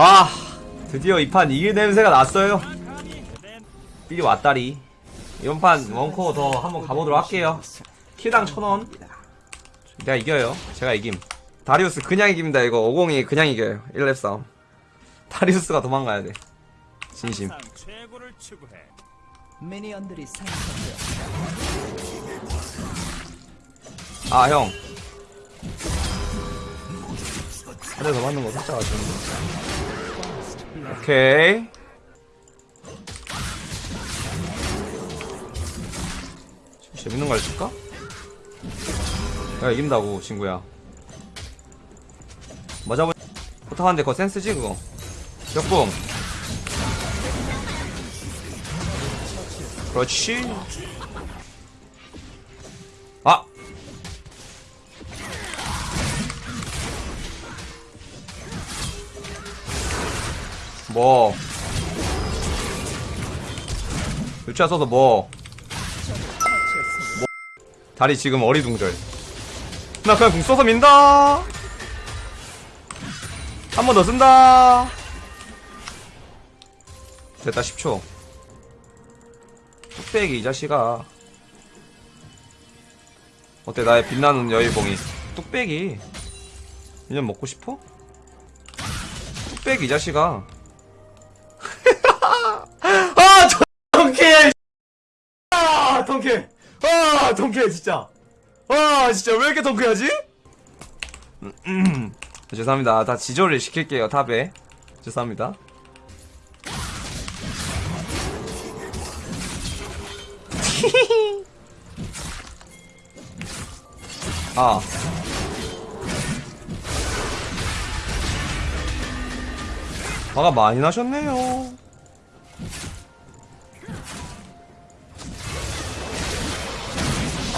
아 드디어 이 판 이길 냄새가 났어요. 삐리 왔다리. 이번 판 원코어 더 한번 가보도록 할게요. 킬당 천원. 내가 이겨요. 제가 이김. 다리우스 그냥 이깁니다 이거. 50이 그냥 이겨요. 1렙 싸움. 다리우스가 도망가야 돼. 진심. 항상 최고를 추구해. 미니언들이 생성되어 아 형. 하늘에서 맞는 거 살짝 아쉬운데. 오케이. 재밌는 거 알려줄까? 내가 이긴다고 친구야. 맞아보. 포탑한데 그거 센스지 그거. 역봉. 그렇지. 뭐. 유치아 써서 뭐. 뭐. 다리 지금 어리둥절. 나 그냥 궁 써서 민다. 한 번 더 쓴다. 됐다 10초. 뚝배기 이 자식아. 어때 나의 빛나는 여의봉이? 뚝배기. 인연 먹고 싶어? 뚝배기 이 자식아 아 ton케 아 ton케 아 ton케 진짜. 아 진짜 왜 이렇게 음. 죄송합니다. 다 지조를 시킬게요 탑에. 죄송합니다. 아. 화가 많이 나셨네요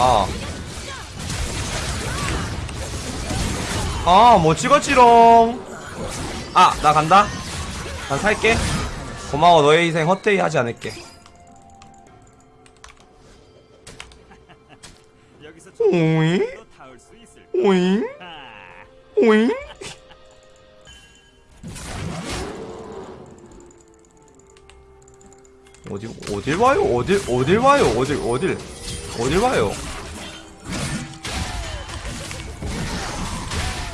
아. 아, 뭐 찍었지롱. 아, 나 간다. 난 살게. 고마워, 너의 희생 헛되이 하지 않을게. 오잉? 오잉? 아, 오잉? 어디, 어딜 와요? 어딜, 어딜 와요? 어딜, 어딜, 어딜 와요?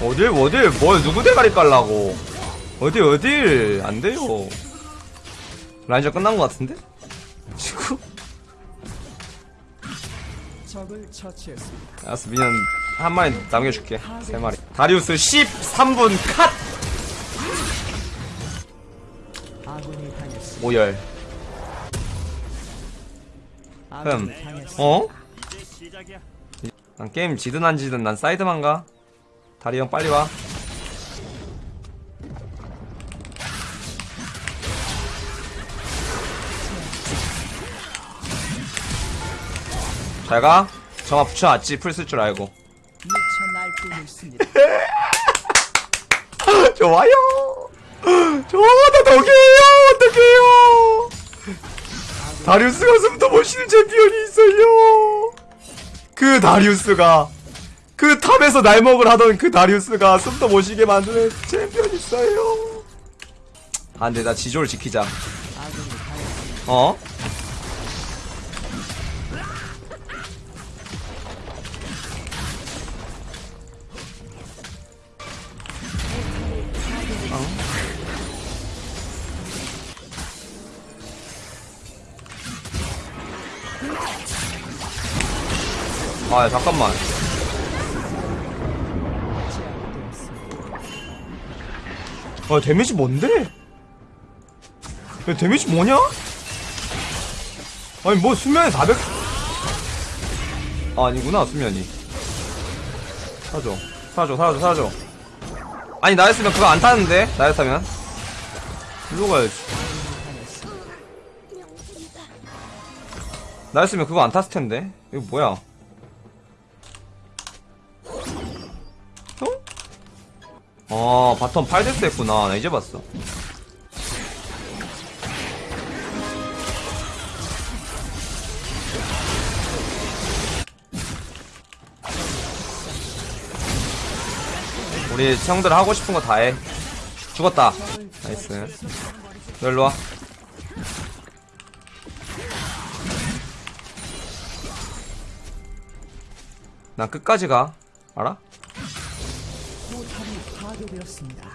어딜, 어딜, 뭘, 누구 대가리 깔라고? 어디, 어딜, 안 돼요. 라인전 끝난 것 같은데? 지금? 알았어, 미년 한 마리 남겨줄게. 세 마리. 다리우스 13분 컷! 오열. 흠. 어? 난 게임 지든 안 지든 난 사이드만 가. 다리 형 빨리 와. 잘 가. 정화 붙여놨지. 플 쓸 줄 알고. 좋아요. 좋아, 나 덕이에요. 어떡해요. 다리우스가 숨도 못 쉬는 챔피언이 있어요. 그 다리우스가 그 top에서 날먹을 하던 그 다리우스가 숨도 못 쉬게 만드는 챔피언이 있어요. 아, 근데 나 지조를 지키자. 어? 어? 아, 야, 잠깐만. 아, 데미지 뭔데? 야, 데미지 뭐냐? 아니, 뭐, 수면에 400. 아, 아니구나, 수면이. 사줘. 사줘, 사줘, 사줘. 아니, 나였으면 그거 안 타는데? 나였다면? 일로 가야지. 나였으면 그거 안 탔을 텐데? 이거 뭐야? 아, 바텀 8데스 했구나. 나 이제 봤어. 우리 형들 하고 싶은 거 다 해. 죽었다 나이스 너 일로 와 난 끝까지 가 알아? 포탑이 파괴되었습니다.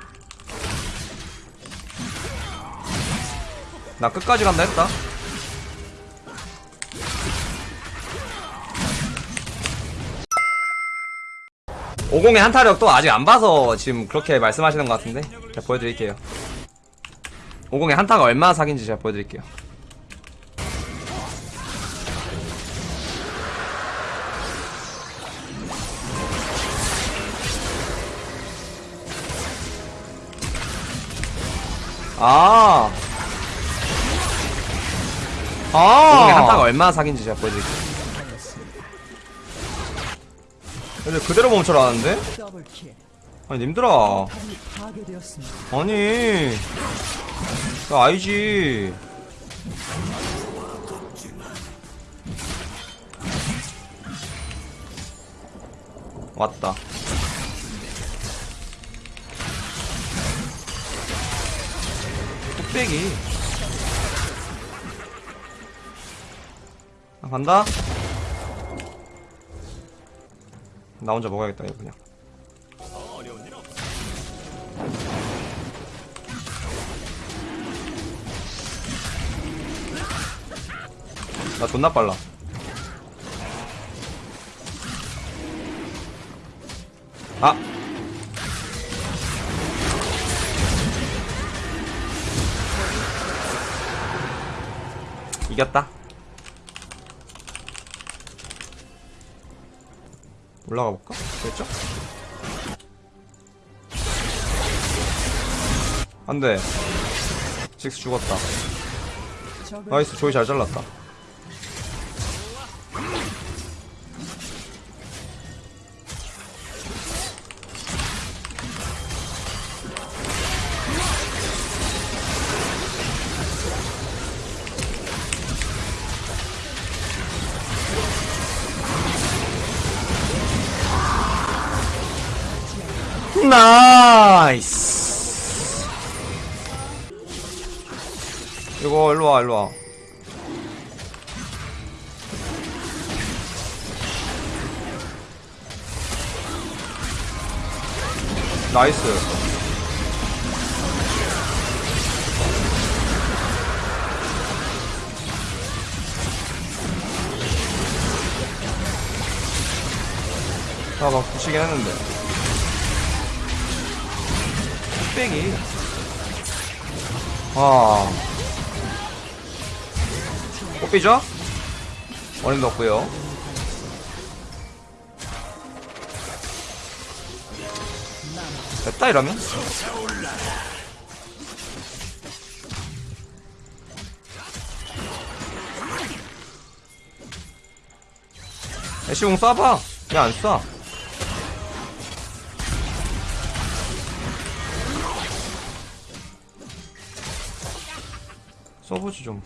나 끝까지 간다 했다. 오공의 한타력 또 아직 안 봐서 지금 그렇게 말씀하시는 것 같은데 제가 보여드릴게요. 오공의 한타가 얼마나 사기인지 제가 보여드릴게요 아 아. 오공의 한타가 얼마나 사기인지 제가 보여드릴게요. 근데 그대로 멈춰 라는데? 더블킬. 아니, 님들아. 아니. 나 알지. 왔다. 뚝배기. 아, 간다. 나 혼자 먹어야겠다, 이거 그냥. 나 존나 빨라. 아! 이겼다. 올라가 볼까? 됐죠? 안 돼. 식스 죽었다. 나이스, 조이 잘 잘랐다. 일로 와 일로 와. 나이스. 아, 막 부시긴 했는데. 뚝배기. 아. 꽃비죠? 어림도 없고요 됐다 이러면 애쉬공 쏴봐 그냥 안 쏴. 써보지 좀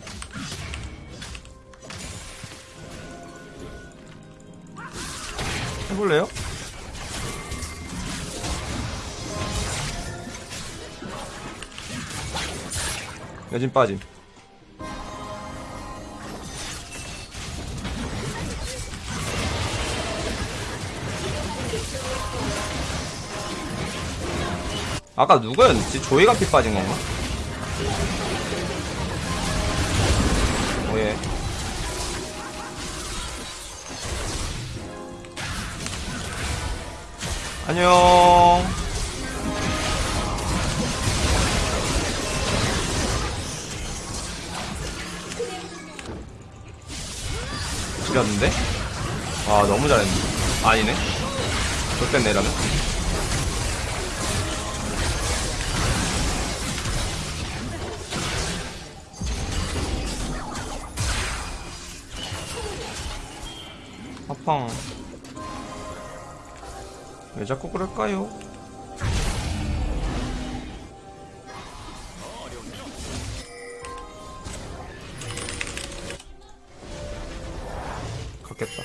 해볼래요? 여진 빠짐 아까 누구였지? 조이가 피 빠진 건가? 오예 안녕. 지렸는데? 아 너무 잘했네. 아니네. 좋겠네 이러면. 아팡 왜 자꾸 그럴까요? 갔겠다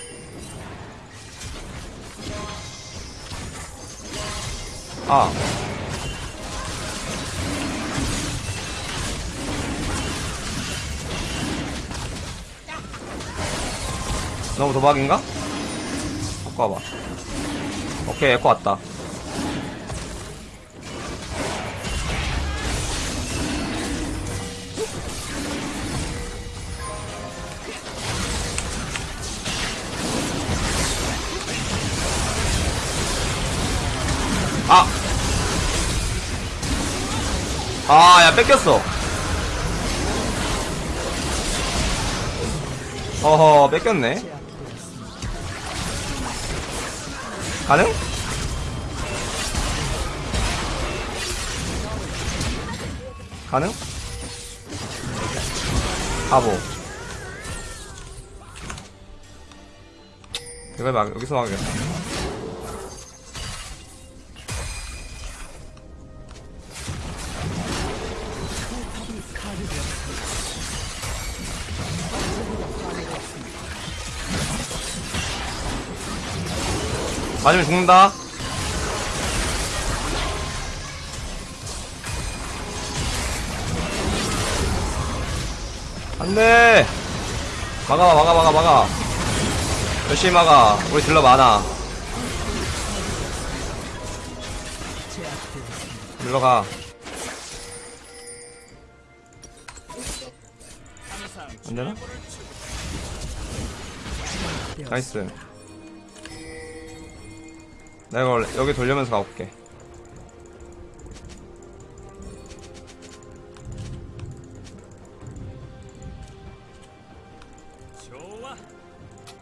아 너무 도박인가? 바꿔봐 오케이 에코 왔다 아! 아, 야, 뺏겼어. 어허, 뺏겼네. 가능? 가능? 바보. 이걸 막, 여기서 막겠다. 맞으면 죽는다. 안 돼! 막아, 막아, 막아, 막아. 열심히 막아. 우리 딜러 많아. 딜러 가. 안 되나? nice. 내가 여기 돌려면서 가볼게.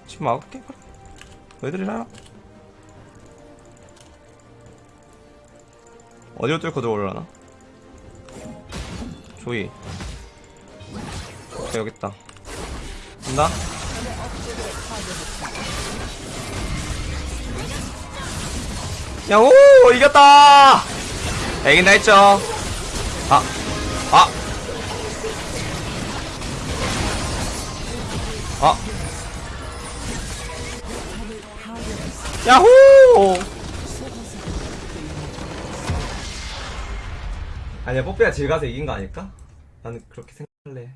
지금 막을게. 그럼. 너희들이라. 어디로 뚫고 들어오려나? 조이. 여기 있다. 간다. 야호! 이겼다! 야, 이긴다 했죠? 아, 아! 아! 야호! 아니야, 뽀삐가 질 가서 이긴 거 아닐까? 나는 그렇게 생각할래.